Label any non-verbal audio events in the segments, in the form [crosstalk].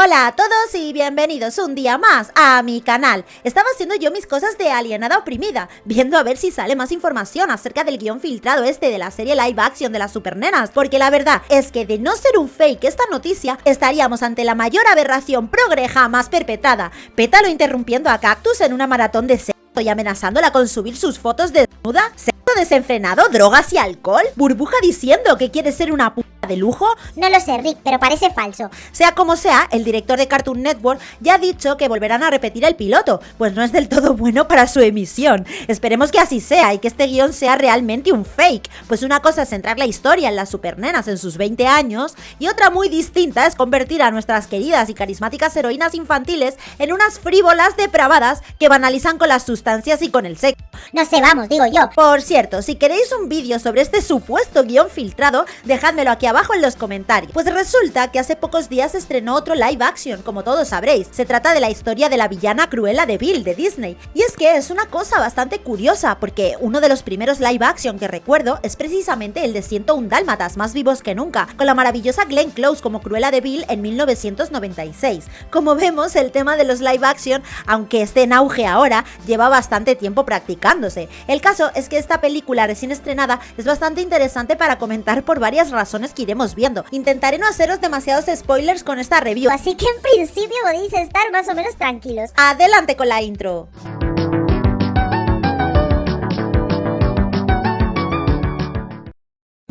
Hola a todos y bienvenidos un día más a mi canal. Estaba haciendo yo mis cosas de alienada oprimida, viendo a ver si sale más información acerca del guion filtrado este de la serie live action de las supernenas, porque la verdad es que de no ser un fake esta noticia, estaríamos ante la mayor aberración progre jamás perpetrada. Pétalo interrumpiendo a Cactus en una maratón de sexo y amenazándola con subir sus fotos de desnuda, sexo desenfrenado, drogas y alcohol, burbuja diciendo que quiere ser una puta de lujo? No lo sé, Rick, pero parece falso. Sea como sea, el director de Cartoon Network ya ha dicho que volverán a repetir el piloto, pues no es del todo bueno para su emisión. Esperemos que así sea y que este guion sea realmente un fake, pues una cosa es centrar la historia en las supernenas en sus 20 años y otra muy distinta es convertir a nuestras queridas y carismáticas heroínas infantiles en unas frívolas depravadas que banalizan con las sustancias y con el sexo. No sé, vamos, digo yo. Por cierto, si queréis un vídeo sobre este supuesto guion filtrado, dejádmelo aquí abajo en los comentarios. Pues resulta que hace pocos días estrenó otro live action, como todos sabréis. Se trata de la historia de la villana Cruella de Bill de Disney. Y es que es una cosa bastante curiosa, porque uno de los primeros live action que recuerdo es precisamente el de 101 Dálmatas, más vivos que nunca, con la maravillosa Glenn Close como Cruella de Bill en 1996. Como vemos, el tema de los live action, aunque esté en auge ahora, lleva bastante tiempo El caso es que esta película recién estrenada es bastante interesante para comentar por varias razones que iremos viendo. Intentaré no haceros demasiados spoilers con esta review. Así que en principio podéis estar más o menos tranquilos. Adelante con la intro.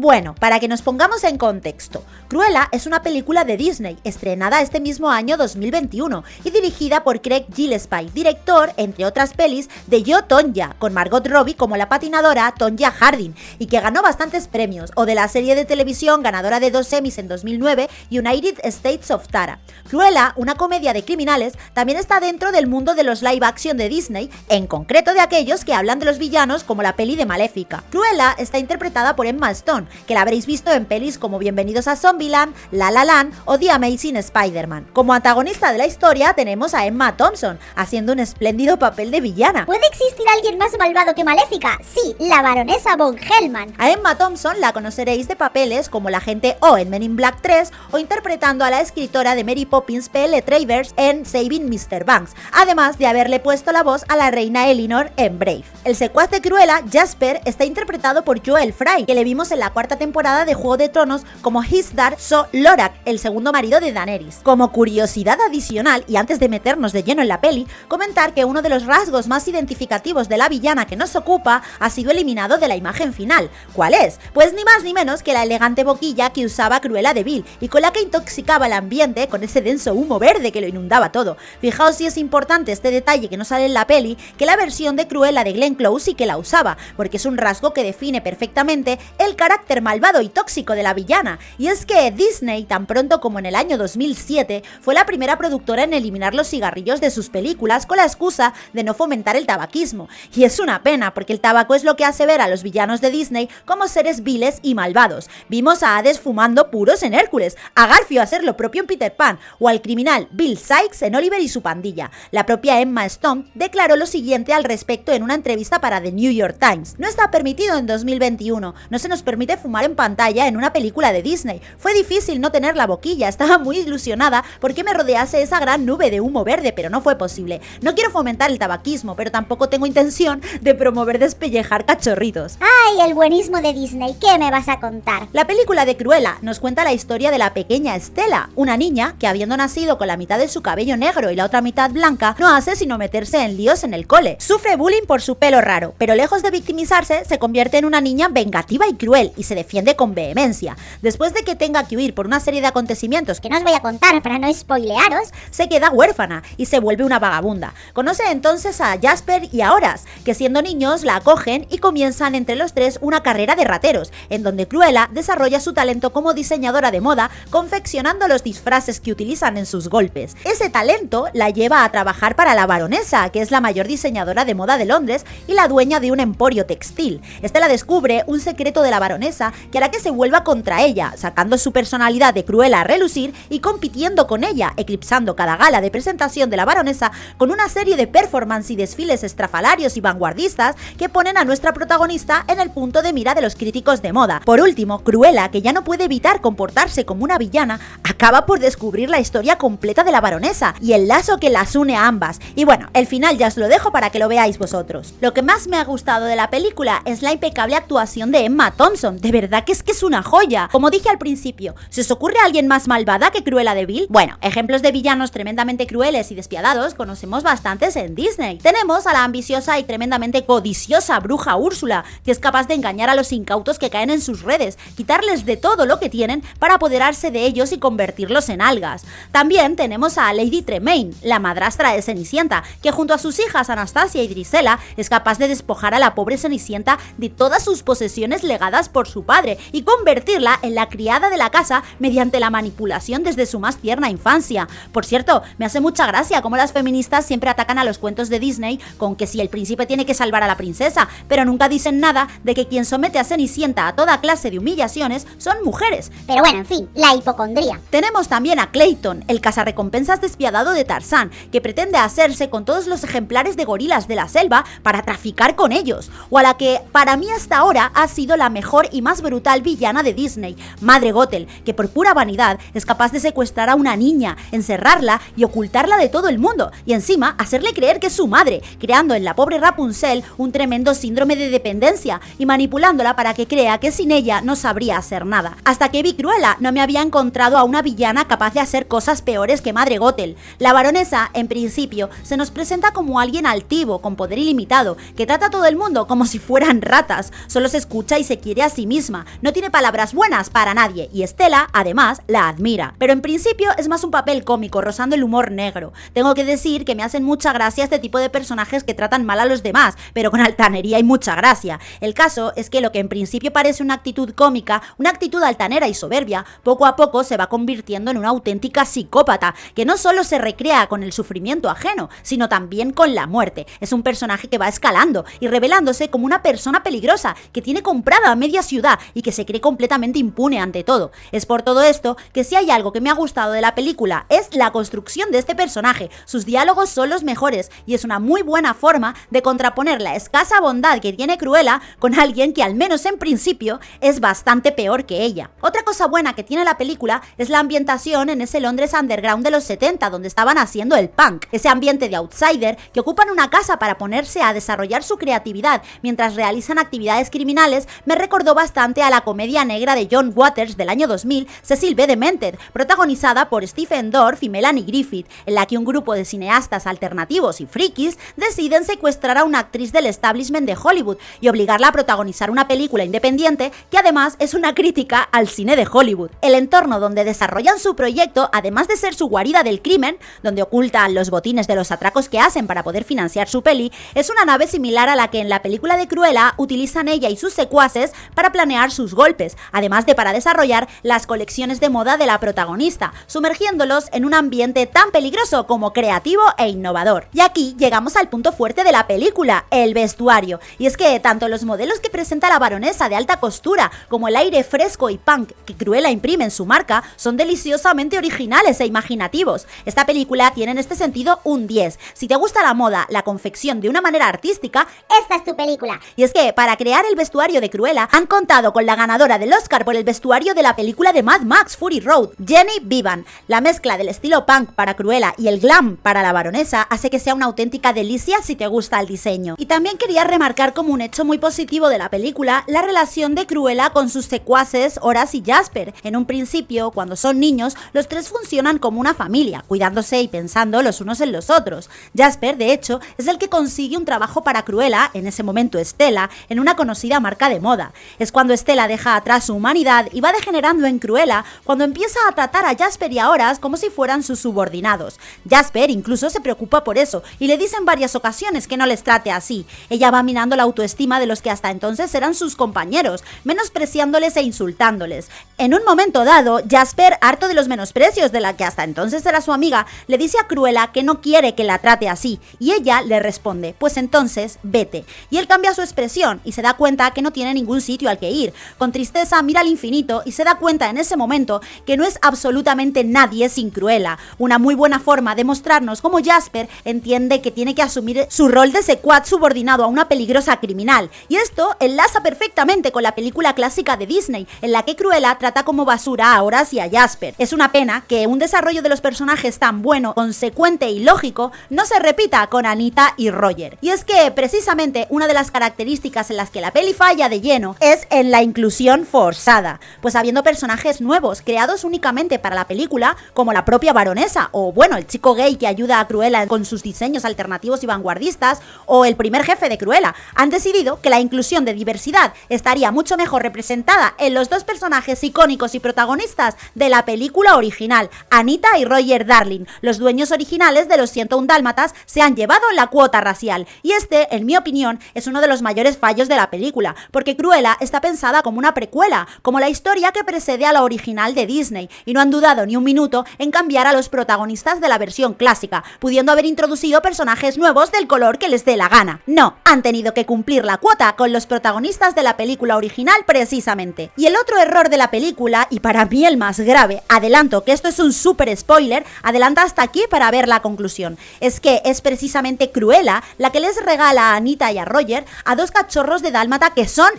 Bueno, para que nos pongamos en contexto, Cruella es una película de Disney, estrenada este mismo año 2021 y dirigida por Craig Gillespie, director, entre otras pelis, de Yo Tonya, con Margot Robbie como la patinadora Tonya Harding, y que ganó bastantes premios, o de la serie de televisión ganadora de dos Emmys en 2009, United States of Tara. Cruella, una comedia de criminales, también está dentro del mundo de los live action de Disney, en concreto de aquellos que hablan de los villanos como la peli de Maléfica. Cruella está interpretada por Emma Stone, que la habréis visto en pelis como Bienvenidos a Zombieland, La La Land o The Amazing Spider-Man. Como antagonista de la historia tenemos a Emma Thompson, haciendo un espléndido papel de villana. ¿Puede existir alguien más malvado que Maléfica? Sí, la baronesa Von Hellman. A Emma Thompson la conoceréis de papeles como la agente O en Men in Black 3 o interpretando a la escritora de Mary Poppins P.L. Travers en Saving Mr. Banks, además de haberle puesto la voz a la reina Elinor en Brave. El secuaz de Cruella, Jasper, está interpretado por Joel Fry, que le vimos en la cuarta temporada de Juego de Tronos como Hisdar So Lorak, el segundo marido de Daenerys. Como curiosidad adicional, y antes de meternos de lleno en la peli, comentar que uno de los rasgos más identificativos de la villana que nos ocupa ha sido eliminado de la imagen final. ¿Cuál es? Pues ni más ni menos que la elegante boquilla que usaba Cruella de Vil y con la que intoxicaba el ambiente con ese denso humo verde que lo inundaba todo. Fijaos si es importante este detalle que no sale en la peli, que la versión de Cruella de Glenn Close sí que la usaba, porque es un rasgo que define perfectamente el carácter malvado y tóxico de la villana, y es que Disney, tan pronto como en el año 2007, fue la primera productora en eliminar los cigarrillos de sus películas con la excusa de no fomentar el tabaquismo, y es una pena porque el tabaco es lo que hace ver a los villanos de Disney como seres viles y malvados. Vimos a Hades fumando puros en Hércules, a Garfio hacer lo propio en Peter Pan, o al criminal Bill Sykes en Oliver y su pandilla. La propia Emma Stone declaró lo siguiente al respecto en una entrevista para The New York Times. No está permitido en 2021, no se nos permite fumar en pantalla en una película de Disney. Fue difícil no tener la boquilla, [laughs] estaba muy ilusionada porque me rodease esa gran nube de humo verde, pero no fue posible. No quiero fomentar el tabaquismo, pero tampoco tengo intención de promover despellejar cachorritos. ¡Ay, el buenismo de Disney! ¿Qué me vas a contar? La película de Cruella nos cuenta la historia de la pequeña Estela, una niña que habiendo nacido con la mitad de su cabello negro y la otra mitad blanca, no hace sino meterse en líos en el cole. Sufre bullying por su pelo raro, pero lejos de victimizarse, se convierte en una niña vengativa y cruel y se defiende con vehemencia. Después de que tenga que huir por una serie de acontecimientos Que no os voy a contar para no spoilearos. se queda huérfana y se vuelve una vagabunda. Conoce entonces a Jasper y a Horace, que siendo niños la acogen y comienzan entre los tres una carrera de rateros, en donde Cruella desarrolla su talento como diseñadora de moda, confeccionando los disfraces que utilizan en sus golpes. Ese talento la lleva a trabajar para la baronesa, que es la mayor diseñadora de moda de Londres y la dueña de un emporio textil. Este la descubre un secreto de la baronesa que hará que se vuelva contra ella, sacando su personalidad de cruela a relucir y compitiendo con ella, eclipsando cada gala de presentación de la baronesa con una serie de performance y desfiles estrafalarios y vanguardistas que ponen a nuestra protagonista en el punto de mira de los críticos de moda. Por último, Cruella, que ya no puede evitar comportarse como una villana, acaba por descubrir la historia completa de la baronesa y el lazo que las une a ambas. Y bueno, el final ya os lo dejo para que lo veáis vosotros. Lo que más me ha gustado de la película es la impecable actuación de Emma Thompson. De verdad que es que es una joya. Como dije al principio, ¿se os ocurre alguien más malvada que Cruella de Vil? Bueno, ejemplos de villanos tremendamente crueles y despiadados conocemos bastantes en Disney. Tenemos a la ambiciosa y tremendamente codiciosa bruja Úrsula, que es capaz de engañar a los incautos que caen en sus redes, quitarles de todo lo que tienen para apoderarse de ellos y convertirlos en algas. También tenemos a Lady Tremaine, la madrastra de Cenicienta, que junto a sus hijas Anastasia y Drisela es capaz de despojar a la pobre Cenicienta de todas sus posesiones legadas por su padre y convertirla en la criada de la casa mediante la manipulación desde su más tierna infancia. Por cierto, me hace mucha gracia cómo las feministas siempre atacan a los cuentos de Disney con que si el príncipe tiene que salvar a la princesa, pero nunca dicen nada de que quien somete a Cenicienta a toda clase de humillaciones son mujeres. Pero bueno, en fin, la hipocondría. Tenemos también a Clayton, el cazarrecompensas despiadado de Tarzán, que pretende hacerse con todos los ejemplares de gorilas de la selva para traficar con ellos, o a la que para mí hasta ahora ha sido la mejor y más brutal villana de Disney, Madre Gothel, que por pura vanidad es capaz de secuestrar a una niña, encerrarla y ocultarla de todo el mundo, y encima hacerle creer que es su madre, creando en la pobre Rapunzel un tremendo síndrome de dependencia y manipulándola para que crea que sin ella no sabría hacer nada. Hasta que vi Cruella no me había encontrado a una villana capaz de hacer cosas peores que Madre Gothel. La baronesa, en principio, se nos presenta como alguien altivo, con poder ilimitado, que trata a todo el mundo como si fueran ratas, solo se escucha y se quiere a sí misma, no tiene palabras buenas para nadie, y Estela, además, la admira. Pero en principio es más un papel cómico, rozando el humor negro. Tengo que decir que me hacen mucha gracia este tipo de personajes que tratan mal a los demás, pero con altanería y mucha gracia. El caso es que lo que en principio parece una actitud cómica, una actitud altanera y soberbia, poco a poco se va convirtiendo en una auténtica psicópata, que no solo se recrea con el sufrimiento ajeno, sino también con la muerte. Es un personaje que va escalando y revelándose como una persona peligrosa, que tiene comprada a media ciudad y que se cree completamente impune ante todo. Es por todo esto que si hay algo que me ha gustado de la película es la construcción de este personaje. Sus diálogos son los mejores y es una muy buena forma de contraponer la escasa bondad que tiene Cruella con alguien que al menos en principio es bastante peor que ella. Otra cosa buena que tiene la película es la ambientación en ese Londres underground de los 70 donde estaban haciendo el punk, ese ambiente de outsider que ocupan una casa para ponerse a desarrollar su creatividad mientras realizan actividades criminales me recordó bastante a la comedia negra de John Waters del año 2000, Cecil B. Demented, protagonizada por Stephen Dorff y Melanie Griffith, en la que un grupo de cineastas alternativos y frikis deciden secuestrar a una actriz del establishment de Hollywood y obligarla a protagonizar una película independiente que además es una crítica al cine de Hollywood. El entorno donde desarrollan su proyecto, además de ser su guarida del crimen, donde ocultan los botines de los atracos que hacen para poder financiar su peli, es una nave similar a la que en la película de Cruella utilizan ella y sus secuaces para planear sus golpes, además de para desarrollar las colecciones de moda de la protagonista, sumergiéndolos en un ambiente tan peligroso como creativo e innovador. Y aquí llegamos al punto fuerte de la película, el vestuario. Y es que tanto los modelos que presenta la baronesa de alta costura como el aire fresco y punk que Cruella imprime en su marca son deliciosamente originales e imaginativos. Esta película tiene en este sentido un 10. Si te gusta la moda, la confección de una manera artística, Esta es tu película. y es que para crear el vestuario de Cruella han contado con la ganadora del Oscar por el vestuario de la película de Mad Max Fury Road, Jenny Vivan. La mezcla del estilo punk para Cruella y el glam para la baronesa hace que sea una auténtica delicia si te gusta el diseño. Y también quería remarcar como un hecho muy positivo de la película la relación de Cruella con sus secuaces Horace y Jasper. En un principio, cuando son niños, los tres funcionan como una familia, cuidándose y pensando los unos en los otros. Jasper, de hecho, es el que consigue un trabajo para Cruella, en ese momento Estela, en una conocida marca de moda. Es cuando Estela deja atrás su humanidad y va degenerando en Cruella cuando empieza a tratar a Jasper y a Horace como si fueran sus subordinados. Jasper incluso se preocupa por eso y le dice en varias ocasiones que no les trate así. Ella va minando la autoestima de los que hasta entonces eran sus compañeros, menospreciándoles e insultándoles. En un momento dado, Jasper, harto de los menosprecios de la que hasta entonces era su amiga, le dice a Cruella que no quiere que la trate así, y ella le responde, pues entonces vete. Y él cambia su expresión y se da cuenta que no tiene ningún sitio al que ir. Con tristeza mira al infinito y se da cuenta en ese momento que no es absolutamente nadie sin Cruella. Una muy buena forma de mostrarnos cómo Jasper entiende que tiene que asumir su rol de secuad subordinado a una peligrosa criminal. Y esto enlaza perfectamente con la película clásica de Disney, en la que Cruella trata como basura a Horace y a Jasper. Es una pena que un desarrollo de los personajes tan bueno, consecuente y lógico no se repita con Anita y Roger. Y es que precisamente una de las características en las que la peli falla de lleno es en la inclusión forzada, pues habiendo personajes nuevos creados únicamente para la película, como la propia baronesa, o bueno, el chico gay que ayuda a Cruella con sus diseños alternativos y vanguardistas, o el primer jefe de Cruella, han decidido que la inclusión de diversidad estaría mucho mejor representada en los dos personajes icónicos y protagonistas de la película original, Anita y Roger Darling. Los dueños originales de los 101 Dálmatas se han llevado la cuota racial, y este, en mi opinión, es uno de los mayores fallos de la película, porque Cruella está pensada como una precuela, como la historia que precede a la original de Disney, y no han dudado ni un minuto en cambiar a los protagonistas de la versión clásica, pudiendo haber introducido personajes nuevos del color que les dé la gana. No, han tenido que cumplir la cuota con los protagonistas de la película original precisamente. Y el otro error de la película, y para mí el más grave, adelanto que esto es un super spoiler, adelanta hasta aquí para ver la conclusión, es que es precisamente Cruella la que les regala a Anita y a Roger a dos cachorros de dálmata que son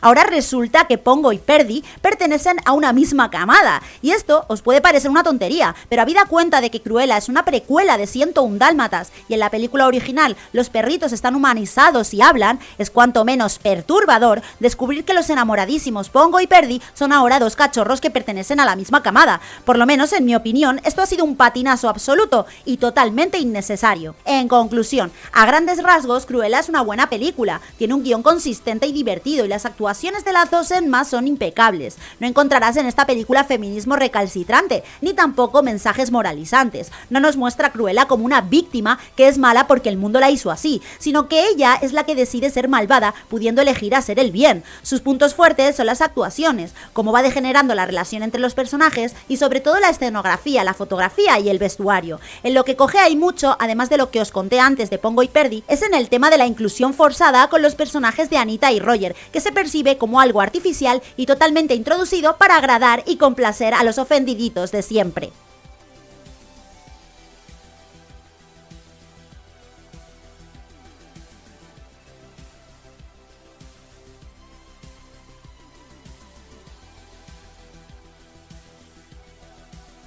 Ahora resulta que Pongo y Perdi pertenecen a una misma camada, y esto os puede parecer una tontería, pero habida cuenta de que Cruella es una precuela de 101 dálmatas y en la película original los perritos están humanizados y hablan, es cuanto menos perturbador descubrir que los enamoradísimos Pongo y Perdi son ahora dos cachorros que pertenecen a la misma camada. Por lo menos en mi opinión, esto ha sido un patinazo absoluto y totalmente innecesario. En conclusión, a grandes rasgos, Cruella es una buena película, tiene un guion consistente y divertido y las actuaciones de las dos más son impecables. No encontrarás en esta película feminismo recalcitrante, ni tampoco mensajes moralizantes. No nos muestra a como una víctima que es mala porque el mundo la hizo así, sino que ella es la que decide ser malvada pudiendo elegir hacer el bien. Sus puntos fuertes son las actuaciones, cómo va degenerando la relación entre los personajes y sobre todo la escenografía, la fotografía y el vestuario. En lo que coge hay mucho, además de lo que os conté antes de Pongo y Perdi, es en el tema de la inclusión forzada con los personajes de Anita y Roger, que se percibe como algo artificial y totalmente introducido para agradar y complacer a los ofendiditos de siempre.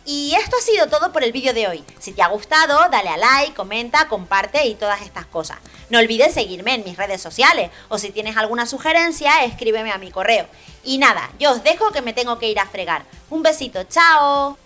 Y esto ha sido todo por el vídeo de hoy. Si te ha gustado, dale a like, comenta, comparte y todas estas cosas. No olvides seguirme en mis redes sociales o si tienes alguna sugerencia, escríbeme a mi correo. Y nada, yo os dejo que me tengo que ir a fregar. Un besito, chao.